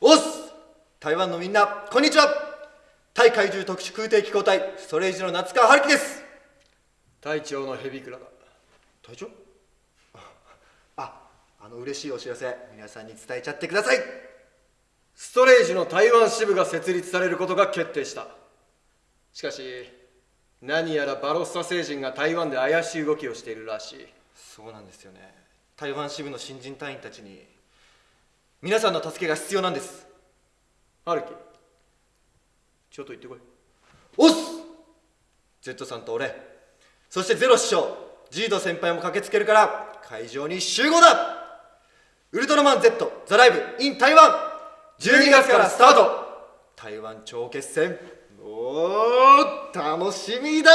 おっす台湾のみんなこんにちは。対怪獣特殊空挺機構隊ストレージの夏川春樹です。隊長のヘビクラだ。隊長？ああの嬉しいお知らせ皆さんに伝えちゃってください。ストレージの台湾支部が設立されることが決定した。しかし何やらバロッサ星人が台湾で怪しい動きをしているらしい。そうなんですよね。台湾支部の新人隊員たちに皆さんの助けが必要なんです。春樹ちょっと行ってこい。おっす Z さんと俺そしてゼロ師匠ジード先輩も駆けつけるから会場に集合だ。ウルトラマン Z ザライブ in 台湾12月からスタート。台湾超決戦おー楽しみだ